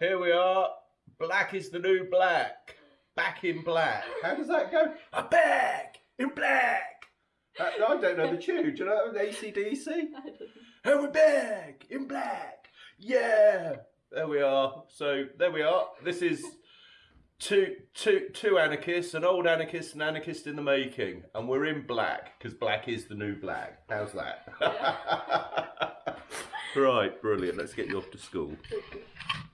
Here we are. Black is the new black. Back in black. How does that go? I'm back in black. Uh, I don't know the tune. Do you know ACDC? And we're back in black. Yeah. There we are. So there we are. This is two, two, two anarchists, an old anarchist, an anarchist in the making, and we're in black because black is the new black. How's that? right, brilliant. Let's get you off to school.